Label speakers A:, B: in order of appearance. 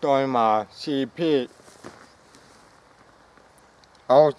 A: 代码 CP เ